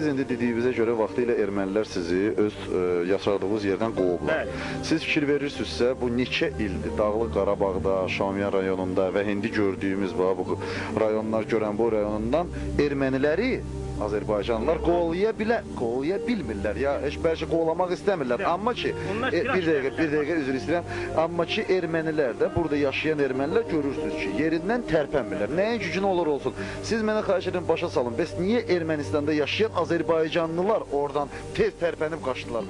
Siz indi dediyinizə görə vaxtilə ermənilər sizi öz ə, yaşadığınız yerdən qovublar. Bəli. Siz fikir verirsinizsə, bu neçə ildir Dağlıq Qarabağda, Şamiyan rayonunda və indi gördüyümüz bu rayonlar görən bu rayonundan erməniləri Azərbaycanlılar qovlaya bilə, qovlaya bilmirlər. Ya heç bəlkə qovlamaq istəmirlər. Amma ki, e, bir dəqiqə, bir dəqiqə üzr istəyirəm. Amma ki, ermənilər də burada yaşayan ermənilər görürsüz ki, yerindən tərpənmirlər. Nəyin gücünə olur olsun. Siz mənə xahiş edirəm başa salın. Bəs niyə Ermənistanda yaşayan Azərbaycanlılar oradan tez tərpənib qaçdılar?